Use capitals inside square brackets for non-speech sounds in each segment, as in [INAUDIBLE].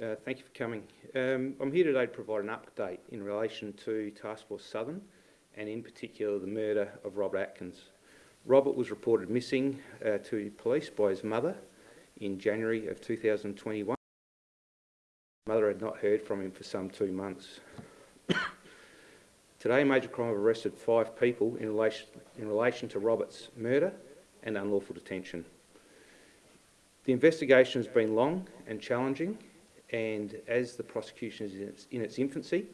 Uh, thank you for coming. Um, I'm here today to provide an update in relation to Task Force Southern and in particular the murder of Robert Atkins. Robert was reported missing uh, to police by his mother in January of 2021. Mother had not heard from him for some two months. [COUGHS] Today, Major Crime have arrested five people in relation, in relation to Robert's murder and unlawful detention. The investigation has been long and challenging and as the prosecution is in its, in its infancy,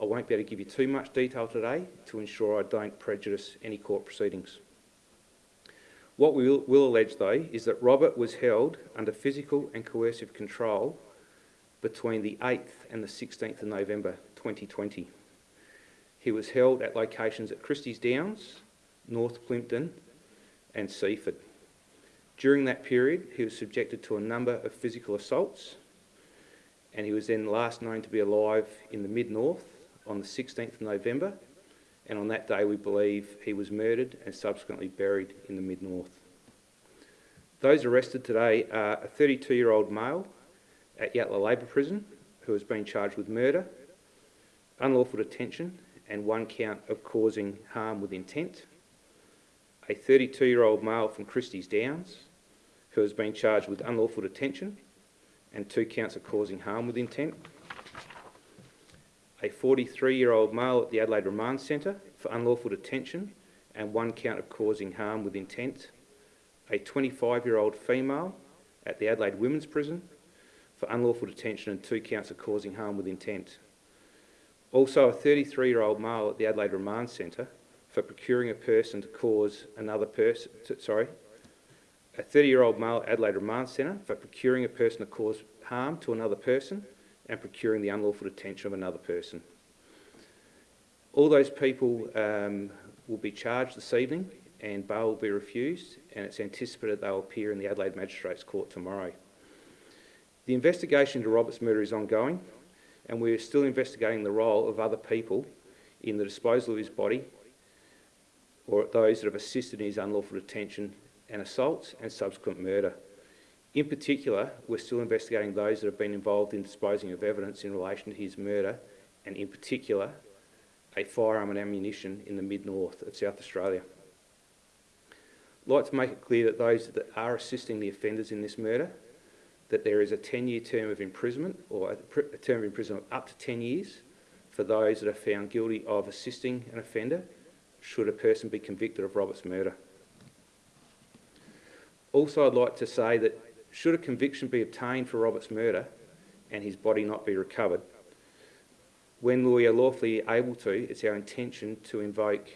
I won't be able to give you too much detail today to ensure I don't prejudice any court proceedings. What we will, will allege, though, is that Robert was held under physical and coercive control between the 8th and the 16th of November 2020. He was held at locations at Christie's Downs, North Plympton and Seaford. During that period, he was subjected to a number of physical assaults and he was then last known to be alive in the mid-north on the 16th of November and on that day we believe he was murdered and subsequently buried in the mid-north. Those arrested today are a 32-year-old male at Yatala Labour Prison who has been charged with murder, unlawful detention and one count of causing harm with intent, a 32-year-old male from Christie's Downs who has been charged with unlawful detention and two counts of causing harm with intent. A 43-year-old male at the Adelaide Remand Centre for unlawful detention and one count of causing harm with intent. A 25-year-old female at the Adelaide Women's Prison for unlawful detention and two counts of causing harm with intent. Also a 33-year-old male at the Adelaide Remand Centre for procuring a person to cause another person, sorry, a 30-year-old male Adelaide Remand Centre for procuring a person to cause harm to another person and procuring the unlawful detention of another person. All those people um, will be charged this evening and bail will be refused and it's anticipated they'll appear in the Adelaide Magistrates Court tomorrow. The investigation into Robert's murder is ongoing and we're still investigating the role of other people in the disposal of his body or those that have assisted in his unlawful detention and assaults and subsequent murder. In particular, we're still investigating those that have been involved in disposing of evidence in relation to his murder and in particular a firearm and ammunition in the mid-north of South Australia. I'd like to make it clear that those that are assisting the offenders in this murder, that there is a 10-year term of imprisonment or a term of imprisonment up to 10 years for those that are found guilty of assisting an offender should a person be convicted of Robert's murder. Also, I'd like to say that should a conviction be obtained for Robert's murder and his body not be recovered, when we are lawfully able to, it's our intention to invoke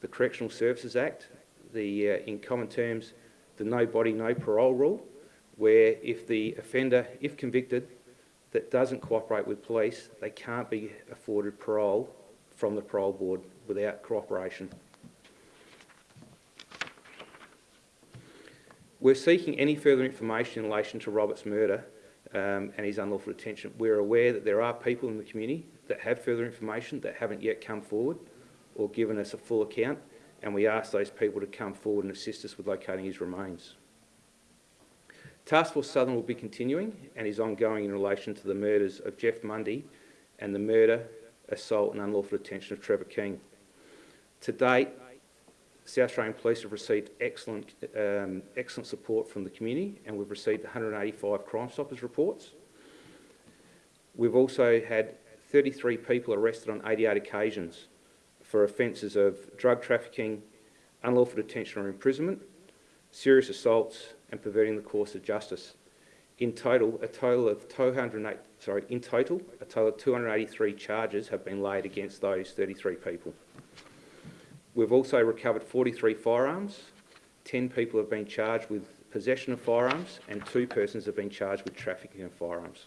the Correctional Services Act, the, uh, in common terms, the no body, no parole rule, where if the offender, if convicted, that doesn't cooperate with police, they can't be afforded parole from the parole board without cooperation. We're seeking any further information in relation to Robert's murder um, and his unlawful detention. We're aware that there are people in the community that have further information that haven't yet come forward or given us a full account, and we ask those people to come forward and assist us with locating his remains. Task Force Southern will be continuing and is ongoing in relation to the murders of Jeff Mundy and the murder, assault and unlawful detention of Trevor King. To date, South Australian Police have received excellent, um, excellent support from the community and we've received 185 Crime Stoppers reports. We've also had 33 people arrested on 88 occasions for offences of drug trafficking, unlawful detention or imprisonment, serious assaults and perverting the course of justice. In total, a total of 208, sorry, in total, a total of 283 charges have been laid against those 33 people. We've also recovered 43 firearms. 10 people have been charged with possession of firearms and two persons have been charged with trafficking of firearms.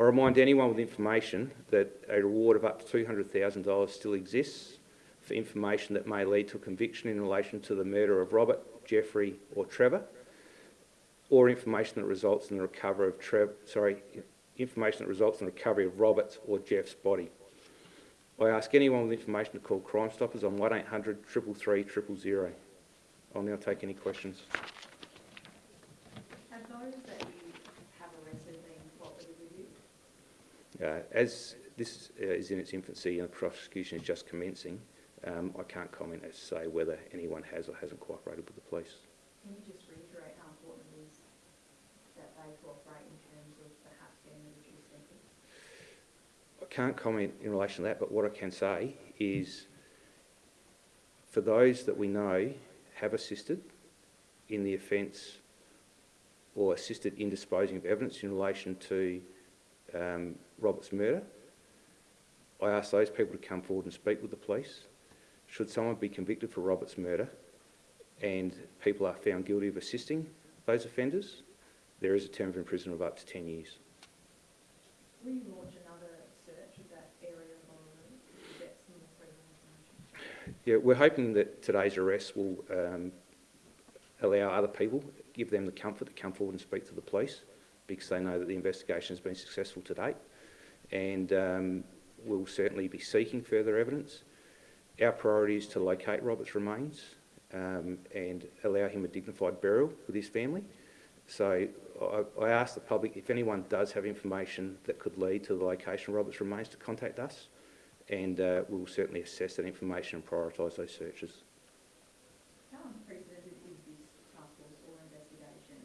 I remind anyone with information that a reward of up to $200,000 still exists for information that may lead to a conviction in relation to the murder of Robert, Jeffrey or Trevor, or information that results in the recovery of Trev sorry, information that results in the recovery of Robert's or Jeff's body. I ask anyone with information to call Crime Stoppers on 1800 333 000. I'll now take any questions. Have those that you have arrested been what Uh, as this uh, is in its infancy and the prosecution is just commencing, um, I can't comment as to say whether anyone has or hasn't cooperated with the police. Can you just reiterate how important it is that they cooperate in terms of perhaps getting the reduced sentence? I can't comment in relation to that, but what I can say is for those that we know have assisted in the offence or assisted in disposing of evidence in relation to um, Robert's murder, I ask those people to come forward and speak with the police. Should someone be convicted for Robert's murder and people are found guilty of assisting those offenders, there is a term of imprisonment of up to 10 years. Will you launch another search of that area of Honolulu to get some more credible information? Yeah, we're hoping that today's arrest will um, allow other people, give them the comfort to come forward and speak to the police because they know that the investigation has been successful to date. And um, we'll certainly be seeking further evidence. Our priority is to locate Robert's remains um, and allow him a dignified burial with his family. So I, I ask the public if anyone does have information that could lead to the location of Robert's remains to contact us and uh, we'll certainly assess that information and prioritise those searches. How unprecedented is this task force or investigation,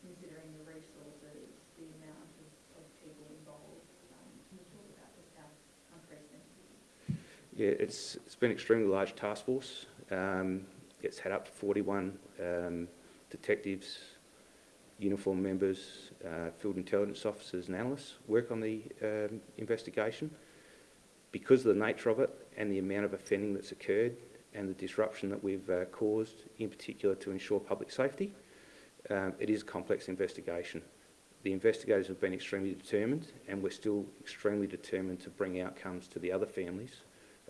considering the resources, the amount of, of people involved? Um, can you talk about just how unprecedented? Yeah, it's, it's been an extremely large task force. Um, it's had up to 41 um, detectives, uniform members, uh, field intelligence officers and analysts work on the um, investigation. Because of the nature of it and the amount of offending that's occurred and the disruption that we've uh, caused, in particular to ensure public safety, um, it is a complex investigation. The investigators have been extremely determined and we're still extremely determined to bring outcomes to the other families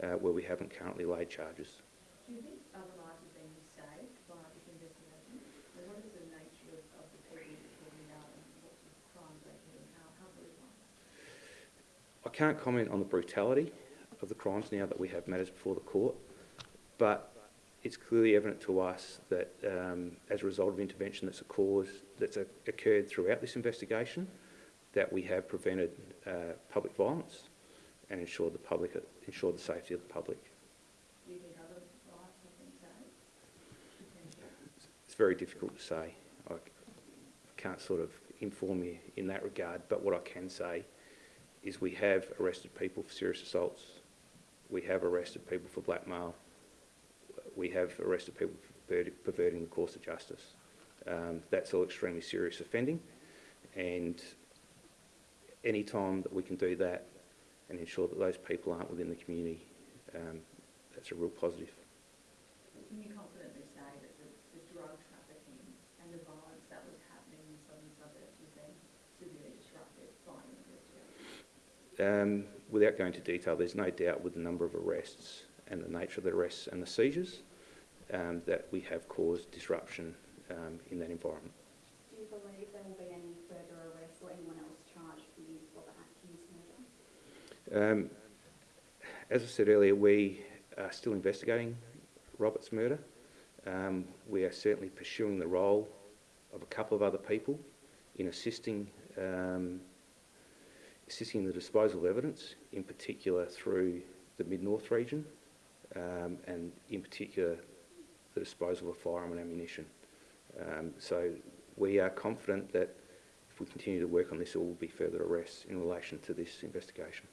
uh, where we haven't currently laid charges. Do you think other lives have been saved by this investigation? And what is the nature of, of the people you're talking about and what sort of crimes they commit and how, how brutal are they? I can't comment on the brutality of the crimes now that we have matters before the court, but it's clearly evident to us that um, as a result of intervention that's a cause that's a, occurred throughout this investigation, that we have prevented uh, public violence and ensured the public ensured the safety of the public. Do you think other lives have been saved? Potentially? It's very difficult to say. I can't sort of inform you in that regard, but what I can say is we have arrested people for serious assaults. We have arrested people for blackmail. We have arrested people for perverting the course of justice. Um, that's all extremely serious offending, and any time that we can do that and ensure that those people aren't within the community, um, that's a real positive. Can you confidently say that the, the drug trafficking and the violence that was happening in southern suburbs was then severely disrupted by an investigation? Um, without going into detail, there's no doubt with the number of arrests and the nature of the arrests and the seizures um, that we have caused disruption um, in that environment. Do you believe there will be any further arrests or anyone else charged with Robert Atkins' murder? Um, as I said earlier, we are still investigating Robert's murder. Um, we are certainly pursuing the role of a couple of other people in assisting um, assisting in the disposal of evidence, in particular through the Mid-North region, um, and in particular the disposal of firearm and ammunition. Um, so we are confident that if we continue to work on this, there will be further arrests in relation to this investigation.